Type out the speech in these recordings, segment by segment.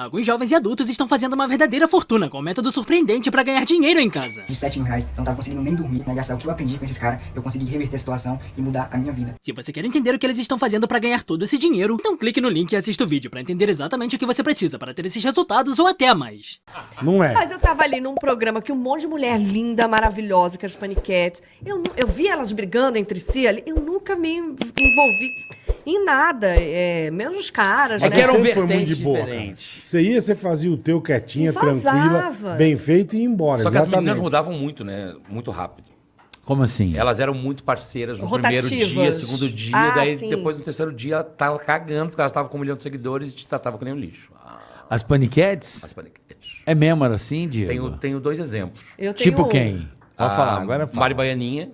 Alguns jovens e adultos estão fazendo uma verdadeira fortuna com um método surpreendente pra ganhar dinheiro em casa. De 7 mil reais, eu não tava conseguindo nem dormir, né? Gastar o que eu aprendi com esses caras, eu consegui reverter a situação e mudar a minha vida. Se você quer entender o que eles estão fazendo pra ganhar todo esse dinheiro, então clique no link e assista o vídeo pra entender exatamente o que você precisa para ter esses resultados ou até mais. Não é. Mas eu tava ali num programa que um monte de mulher linda, maravilhosa, que era os paniquetes. Eu, eu vi elas brigando entre si ali, eu nunca me envolvi em nada, é, menos os caras, É né? que era um Sempre foi muito de boa, cara. Você ia, você fazia o teu quietinha, Vazava. tranquila, bem feito e ia embora. Só que as meninas exatamente. mudavam muito, né? Muito rápido. Como assim? Elas eram muito parceiras no Rotativas. primeiro dia, segundo dia, Ah, daí sim. depois no terceiro dia ela tava cagando, porque elas estavam com um milhão de seguidores e te tratavam que nem um lixo. Ah, As paniquetes? as paniquetes. É mesmo era assim, Diego? Tenho, tenho dois exemplos. Eu tenho Tipo um. quem? Pode A falar, agora fala. Mari Baianinha,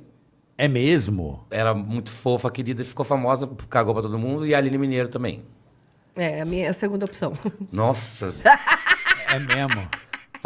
É mesmo? era muito fofa, querida, ficou famosa, cagou pra todo mundo, e a Aline Mineiro também. É, a minha segunda opção. Nossa, É mesmo.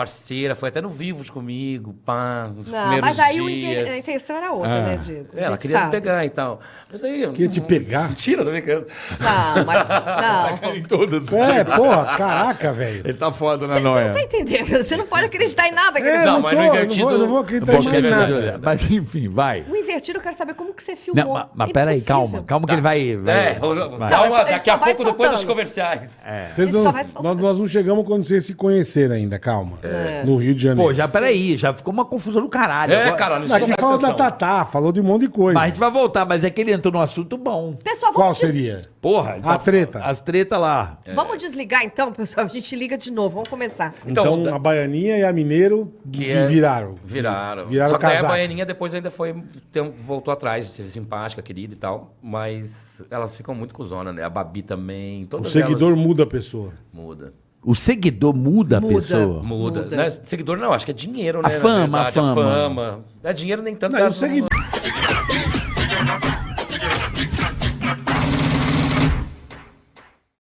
Parceira, foi até no Vivos comigo, pá, nos Não, primeiros mas aí o dias. a intenção era outra, Ah. né, Diego? É, ela queria me sabe. pegar e tal. Mas aí... Queria te pegar? Mentira, tô brincando. Não, mas. Não. Em todas. É, porra, caraca, velho. Ele tá foda na Você não noia. tá entendendo. Você não pode acreditar em nada, É, querido. Não, não, mas tô, no eu não invertido- vou, eu não vou acreditar em que é nada. é. Mas enfim, vai. O invertido, eu quero saber como que você Não, filmou. mas, mas É peraí, calma. Calma que ele vai. vai É, vai. calma, Não, ele daqui a vai pouco, depois dos comerciais. Vocês Ele não, nós não chegamos quando vocês se conheceram ainda, calma. É. No Rio de Janeiro. Pô, já peraí, já ficou uma confusão do caralho. É, Agora- caralho, isso Aqui presta falou da. Tatá, falou de um monte de coisa. Mas a gente vai voltar, mas é que ele entrou num assunto bom. Pessoal, Qual vamos, des- seria? Porra, tá A treta. As tretas lá. vamos desligar então, pessoal. A gente liga de novo. Vamos começar. Então, Então, a Baianinha e a Mineiro Que é- viraram. Viraram. Viraram Só que daí a casaco. Baianinha depois ainda foi. tem voltou atrás, de ser simpática, querida e tal. Mas elas ficam muito cuzona, né? A Babi também. O Todas seguidor elas muda a pessoa. muda. O seguidor muda a Muda. pessoa. Muda. Muda. Não é seguidor não, acho que é dinheiro, A né? na fama, a verdade, fama. fama. É dinheiro nem tanto. Não, o seguidor